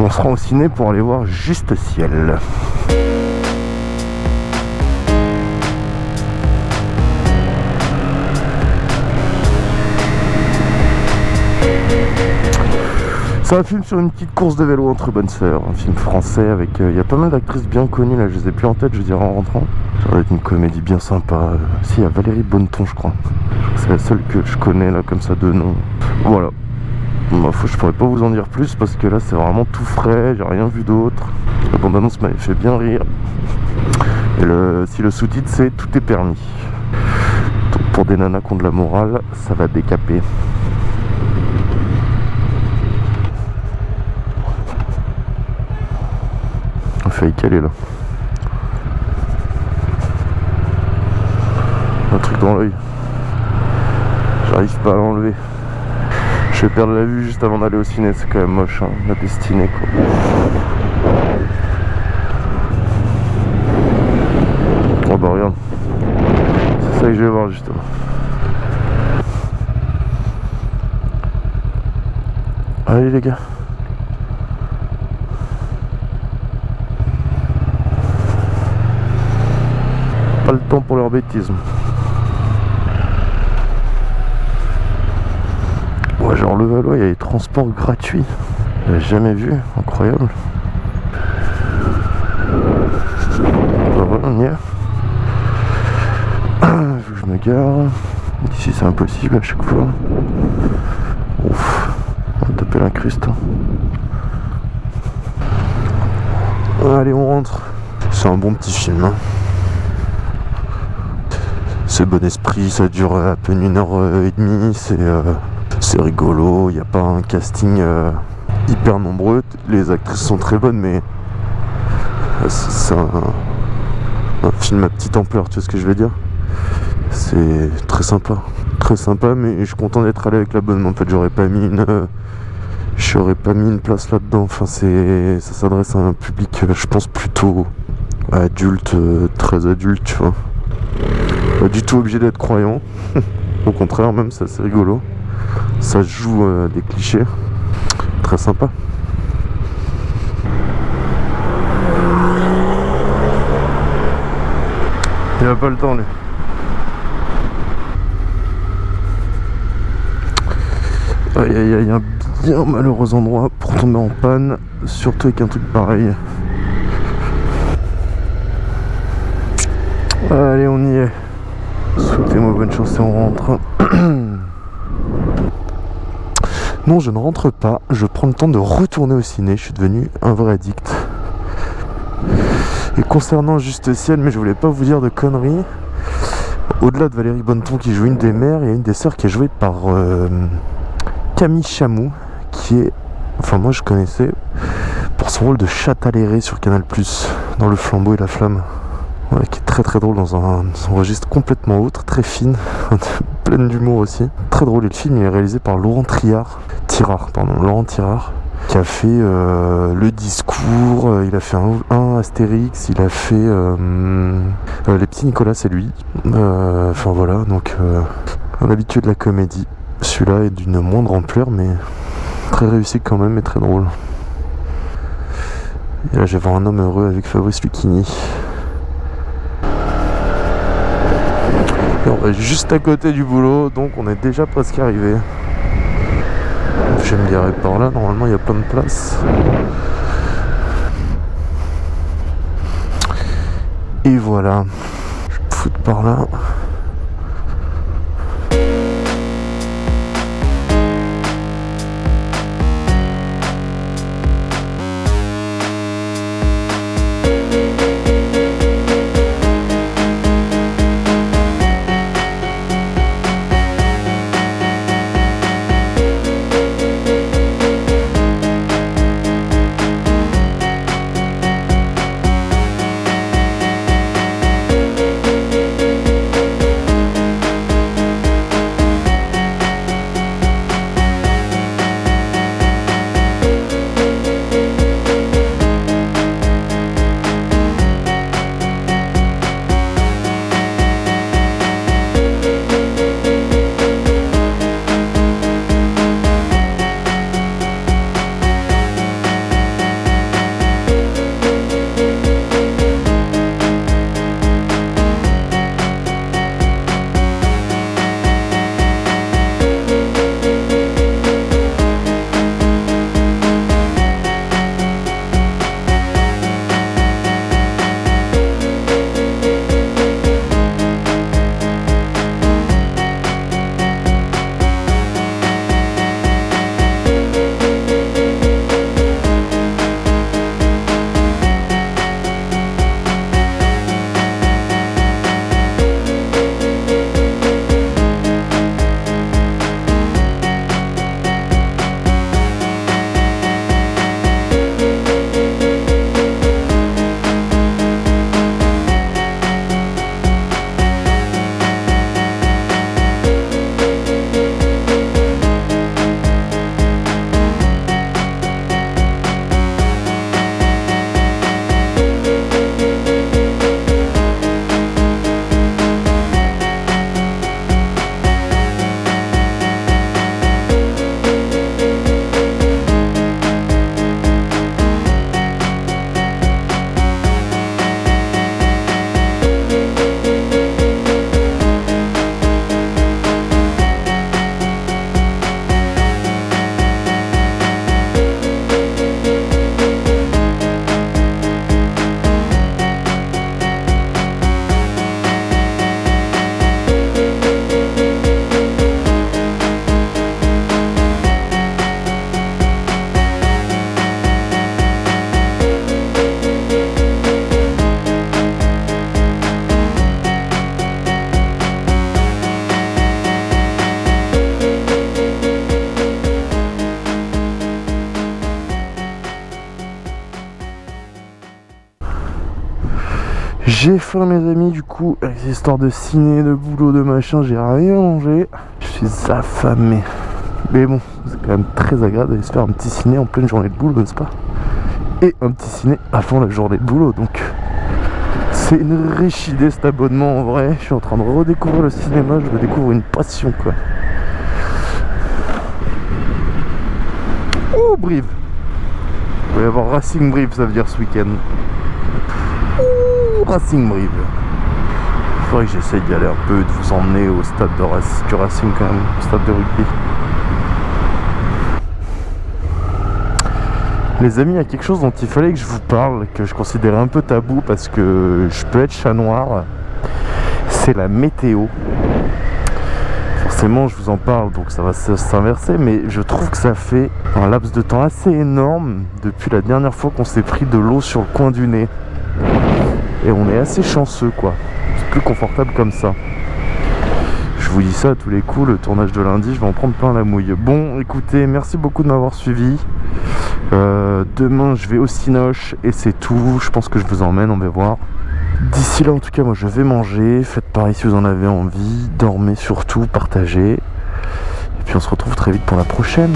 On se rend au ciné pour aller voir Juste Ciel. C'est un film sur une petite course de vélo entre bonnes sœurs, un film français avec... euh, Il y a pas mal d'actrices bien connues là, je les ai plus en tête, je dirais en rentrant. Ça va être une comédie bien sympa. Euh, Si, il y a Valérie Bonneton je crois. C'est la seule que je connais là comme ça de nom. Voilà. Bah, je pourrais pas vous en dire plus parce que là c'est vraiment tout frais, j'ai rien vu d'autre. La bande-annonce m'avait fait bien rire. Et si le sous-titre c'est Tout est permis. Donc pour des nanas qui ont de la morale, ça va décaper. On a failli caler là. Un truc dans l'œil. J'arrive pas à l'enlever. Je vais perdre la vue juste avant d'aller au ciné, c'est quand même moche, hein, la destinée quoi. Oh bah regarde. C'est ça que je vais voir justement. Allez les gars. Pas le temps pour leur bêtise. Ouais, genre le Valois, il y a des transports gratuits. Jamais vu, incroyable. Voilà, on y est. Je me gare. Ici c'est impossible à chaque fois. Ouf, on va taper l'incruste. Allez, on rentre. C'est un bon petit film. hein. C'est bon esprit, ça dure à peine une heure et demie, c'est euh, c'est rigolo, il n'y a pas un casting euh, hyper nombreux, les actrices sont très bonnes mais euh, c'est un, film à petite ampleur, tu vois ce que je veux dire? C'est très sympa, très sympa mais je suis content d'être allé avec la bonne, en fait j'aurais pas mis une... euh, J'aurais pas mis une place là-dedans, enfin c'est ça s'adresse à un public je pense plutôt adulte, très adulte tu vois. Pas du tout obligé d'être croyant. Au contraire, même, c'est rigolo. Ça joue euh, des clichés. Très sympa. Il a pas le temps, lui. Aïe aïe aïe, un bien malheureux endroit pour tomber en panne, surtout avec un truc pareil. Allez, on y est. Souhaitez-moi bonne chance et on rentre. non, je ne rentre pas. Je prends le temps de retourner au ciné. Je suis devenu un vrai addict. Et concernant Juste Ciel, mais je voulais pas vous dire de conneries. Au-delà de Valérie Bonneton qui joue une des mères, il y a une des sœurs qui est jouée par euh, Camille Chamou, qui est, enfin moi je connaissais pour son rôle de Chataléré sur Canal+, dans Le Flambeau et la Flamme. Qui est très très drôle dans un, registre complètement autre, très fine, pleine d'humour aussi. Très drôle et le film il est réalisé par Laurent Triard, Tirard, pardon, Laurent Tirard, qui a fait euh, le discours, euh, il a fait un, Astérix, il a fait euh, les petits Nicolas, c'est lui. Enfin voilà, donc un habitué de la comédie. Celui-là est d'une moindre ampleur, mais très réussi quand même et très drôle. Et là, j'ai voir un homme heureux avec Fabrice Lucchini. Et on est juste à côté du boulot, donc on est déjà presque arrivé. Je vais me par là, normalement il y a plein de place. Et voilà. Je me foutre par là. J'ai faim mes amis du coup, avec ces histoires de ciné, de boulot, de machin, j'ai rien mangé. Je suis affamé. Mais bon, c'est quand même très agréable d'aller se faire un petit ciné en pleine journée de boulot, n'est-ce pas? Et un petit ciné avant la journée de boulot, donc c'est une riche idée cet abonnement en vrai. Je suis en train de redécouvrir le cinéma, je redécouvre une passion quoi. Oh Brive Il va y avoir Racing Brive ça veut dire ce week-end. Racing Brive Faudrait que j'essaye d'y aller un peu, de vous emmener au stade de du Racing quand même, stade de rugby. Les amis, il y a quelque chose dont il fallait que je vous parle, que je considérais un peu tabou parce que je peux être chat noir. C'est la météo. Forcément, je vous en parle, donc ça va s'inverser, mais je trouve que ça fait un laps de temps assez énorme depuis la dernière fois qu'on s'est pris de l'eau sur le coin du nez. Et on est assez chanceux, quoi. C'est plus confortable comme ça. Je vous dis ça à tous les coups, le tournage de lundi, je vais en prendre plein la mouille. Bon, écoutez, merci beaucoup de m'avoir suivi. Euh, demain, je vais au Cinoche et c'est tout. Je pense que je vous emmène, on va voir. D'ici là, en tout cas, moi, je vais manger. Faites pareil si vous en avez envie. Dormez surtout, partagez. Et puis, on se retrouve très vite pour la prochaine.